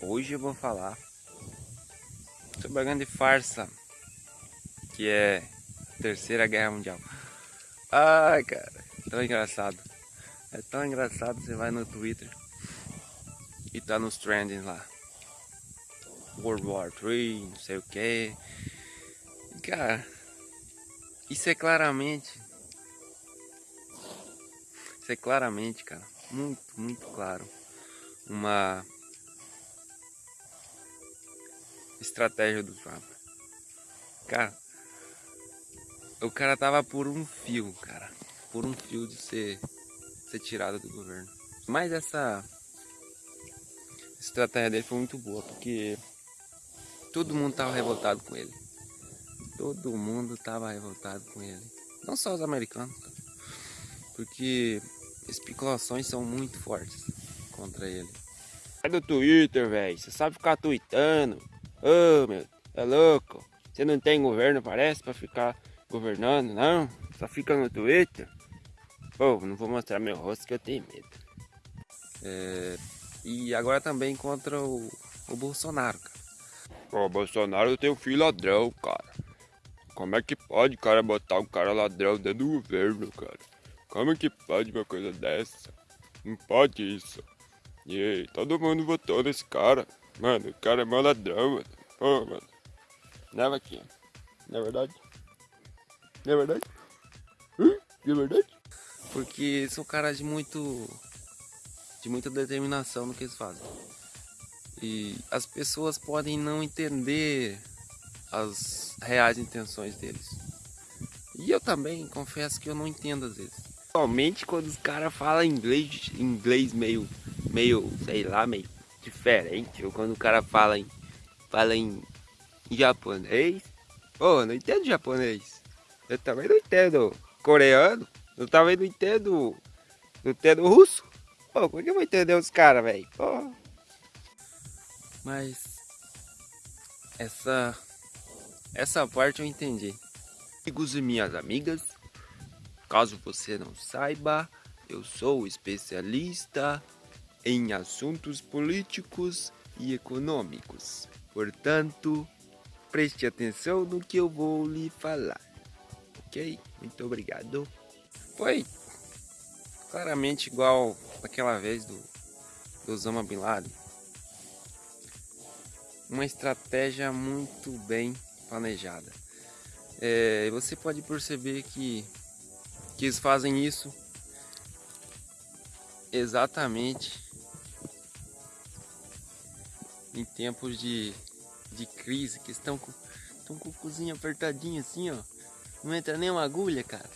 Hoje eu vou falar sobre a grande farsa que é a Terceira Guerra Mundial. Ai, cara, tão engraçado. É tão engraçado, você vai no Twitter e tá nos trending lá. World War 3, não sei o que. Cara, isso é claramente. Isso é claramente, cara, muito, muito claro. Uma estratégia do Trump. Cara, o cara tava por um fio, cara. Por um fio de ser, ser tirado do governo. Mas essa estratégia dele foi muito boa, porque todo mundo tava revoltado com ele. Todo mundo tava revoltado com ele. Não só os americanos, cara. Porque especulações são muito fortes contra ele. Sai do Twitter, velho. Você sabe ficar tweetando. Ô, oh, meu, é louco. Você não tem governo, parece, pra ficar governando, não? Só fica no Twitter. Pô, não vou mostrar meu rosto que eu tenho medo. É, e agora também contra o, o Bolsonaro, cara. Pô, Bolsonaro tem um filho ladrão, cara. Como é que pode, cara, botar um cara ladrão dentro do governo, cara? Como é que pode uma coisa dessa? Não pode isso. E aí, todo mundo votou nesse cara. Mano, o cara é mó ladrão, mano. Pô, mano. Leva aqui. Não é verdade? Não é verdade? Hã? Não é verdade? Porque são caras de muito. de muita determinação no que eles fazem. E as pessoas podem não entender as reais intenções deles. E eu também confesso que eu não entendo às vezes. Somente quando os caras falam inglês, inglês meio, meio, sei lá, meio diferente. Ou quando o cara fala em, fala em japonês. Pô, não entendo japonês. Eu também não entendo coreano. Eu também não entendo. Não entendo russo. Pô, como é que eu vou entender os caras, velho? Mas. Essa. Essa parte eu entendi. Amigos e minhas amigas, caso você não saiba, eu sou especialista em assuntos políticos e econômicos. Portanto, preste atenção no que eu vou lhe falar. Ok? Muito obrigado. Foi claramente igual aquela vez do, do Osama Bin Laden. Uma estratégia muito bem planejada. É, você pode perceber que, que eles fazem isso exatamente em tempos de, de crise, que estão com, estão com o cozinho apertadinho assim, ó. Não entra nem uma agulha, cara.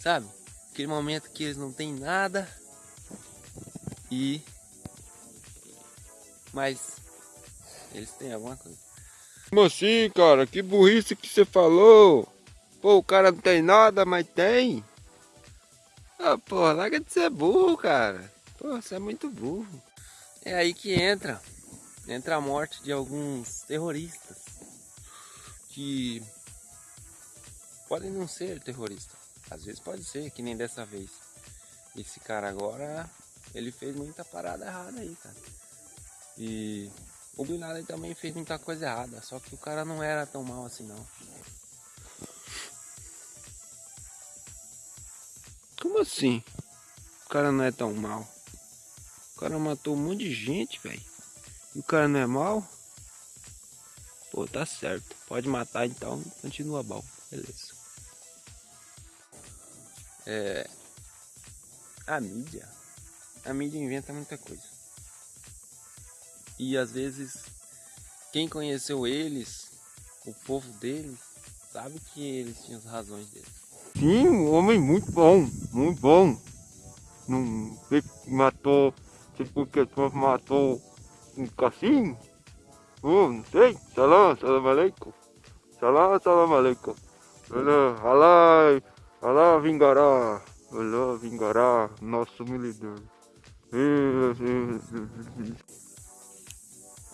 Sabe? Aquele momento que eles não têm nada. E. Mas. Eles têm alguma coisa. Como assim, cara? Que burrice que você falou? Pô, o cara não tem nada, mas tem. Ah, porra, larga de ser burro, cara. Pô, você é muito burro. É aí que entra entra a morte de alguns terroristas que podem não ser terroristas. Às vezes pode ser, que nem dessa vez. Esse cara agora, ele fez muita parada errada aí, cara. E o Bin Laden também fez muita coisa errada, só que o cara não era tão mal assim não. Como assim? O cara não é tão mal. O cara matou um monte de gente, velho. E o cara não é mal? Pô, tá certo. Pode matar então, continua bom. Beleza. É. A mídia. A mídia inventa muita coisa. E às vezes, quem conheceu eles, o povo deles, sabe que eles tinham as razões deles. Sim, um homem muito bom, muito bom. Não matou, tipo que matou um assim? Oh, não sei. Salam, salam aleikum. Salam, salam aleikum. Allah, Allah vingará. Allah vingará nosso militar.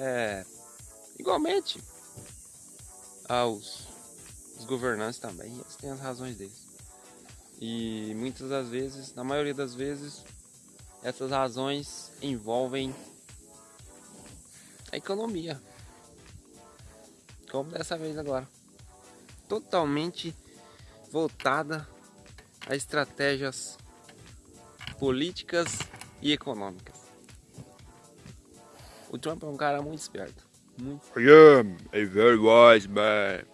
É, igualmente aos os governantes também, eles têm as razões deles. E muitas das vezes, na maioria das vezes, essas razões envolvem a economia. Como dessa vez agora. Totalmente voltada a estratégias políticas e econômicas. O Trump é um cara muito esperto. Muito. I am a very wise man.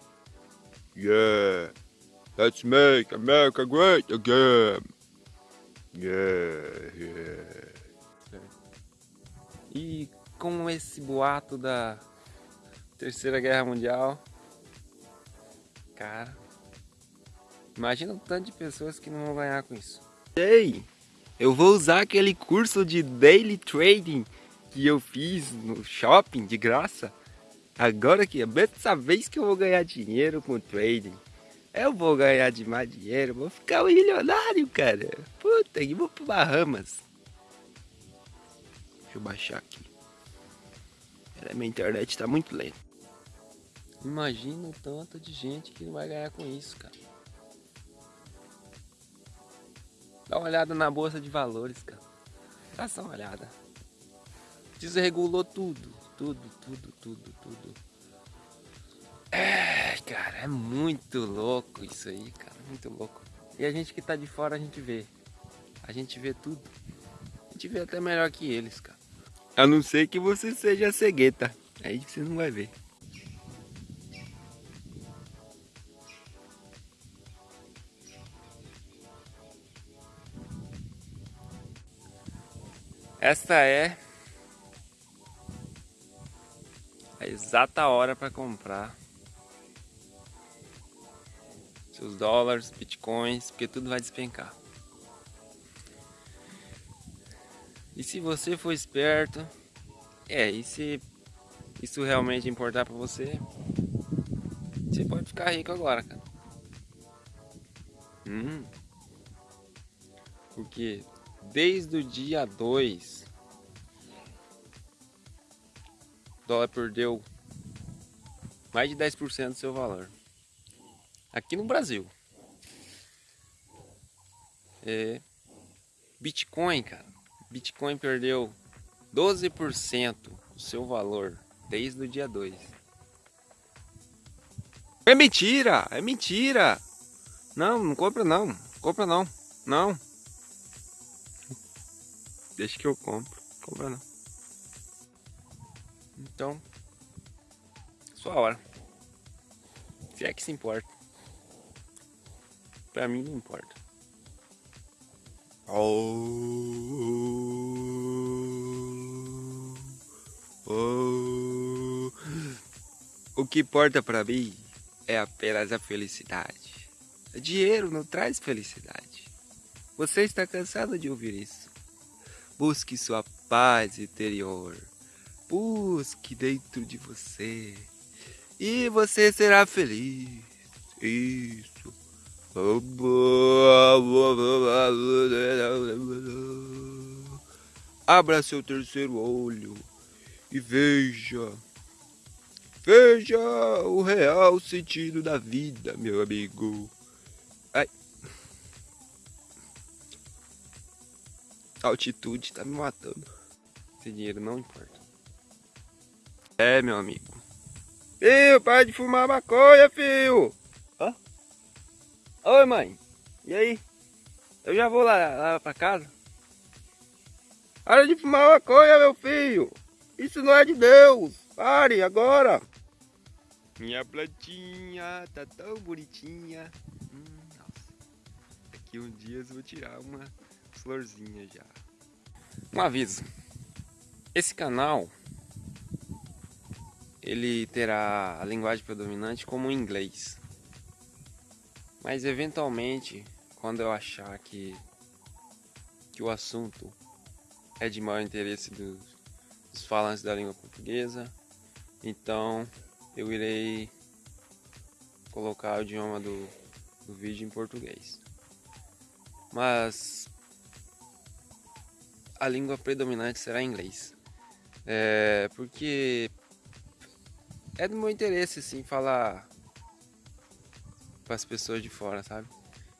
Yeah. Let's make America great again. Yeah, yeah. E com esse boato da Terceira Guerra Mundial, cara, imagina o tanto de pessoas que não vão ganhar com isso. Ei, eu vou usar aquele curso de Daily Trading que eu fiz no shopping de graça. Agora que é dessa vez que eu vou ganhar dinheiro com trading. Eu vou ganhar demais dinheiro, vou ficar um milionário, cara. Puta, e vou pro Bahamas. Deixa eu baixar aqui. Minha internet tá muito lenta. Imagina o tanto de gente que não vai ganhar com isso, cara. Dá uma olhada na bolsa de valores, cara. Dá só uma olhada. Desregulou tudo, tudo, tudo, tudo, tudo. É, cara, é muito louco isso aí, cara, muito louco. E a gente que tá de fora, a gente vê. A gente vê tudo. A gente vê até melhor que eles, cara. A não ser que você seja cegueta. Aí você não vai ver. Esta é a exata hora para comprar seus dólares, bitcoins, porque tudo vai despencar. E se você for esperto, é, e se isso realmente importar para você, você pode ficar rico agora, cara. Hum. Porque desde o dia 2 o dólar perdeu mais de 10% do seu valor. Aqui no Brasil. É, Bitcoin, cara. Bitcoin perdeu 12% do seu valor desde o dia 2. É mentira! É mentira! Não, não compra não. Compra não. Não. Deixa que eu compro. Compra não. Então, sua hora. Se é que se importa. Pra mim não importa. Oh, oh. O que importa pra mim é apenas a felicidade. Dinheiro não traz felicidade. Você está cansado de ouvir isso? Busque sua paz interior. Busque dentro de você. E você será feliz. Isso. Abra seu terceiro olho e veja. Veja o real sentido da vida, meu amigo. Ai. A altitude tá me matando. Esse dinheiro não importa. É, meu amigo. Filho, para de fumar maconha, filho. Hã? Oi, mãe. E aí? Eu já vou lá, lá pra casa. Para de fumar maconha, meu filho. Isso não é de Deus. Pare agora. Minha plantinha tá tão bonitinha. Hum, nossa. Daqui um dia eu vou tirar uma florzinha já. Um aviso. Esse canal ele terá a linguagem predominante como inglês. Mas eventualmente, quando eu achar que, que o assunto é de maior interesse dos, dos falantes da língua portuguesa, então eu irei colocar o idioma do, do vídeo em português. Mas a língua predominante será inglês. É, porque é do meu interesse, sim, falar para as pessoas de fora, sabe?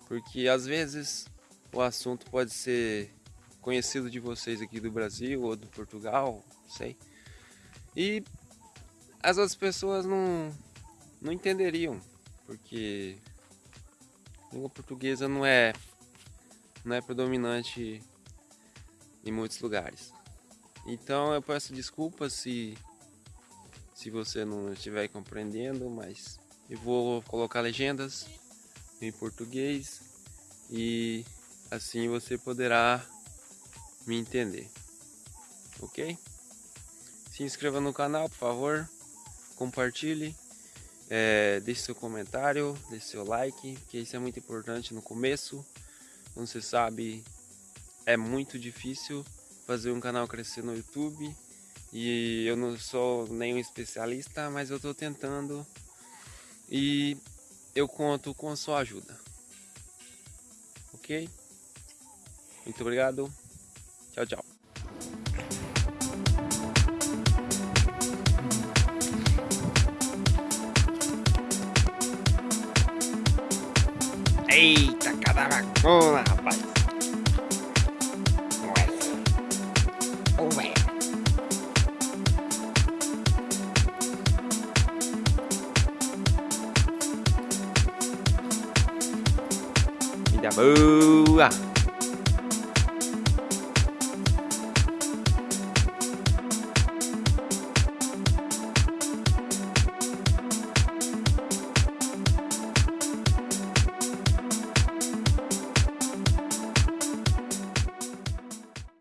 Porque às vezes o assunto pode ser conhecido de vocês aqui do Brasil ou do Portugal, não sei. E as outras pessoas não, não entenderiam, porque a língua portuguesa não é não é predominante em muitos lugares. Então eu peço desculpas se se você não estiver compreendendo, mas eu vou colocar legendas em português e assim você poderá me entender. OK? Se inscreva no canal, por favor. Compartilhe. É, deixe seu comentário, deixe seu like, que isso é muito importante no começo. Não se sabe, é muito difícil fazer um canal crescer no YouTube. E eu não sou nenhum especialista, mas eu estou tentando. E eu conto com sua ajuda. Ok? Muito obrigado. Tchau, tchau. Eita, cada vacuna, rapaz. Damu.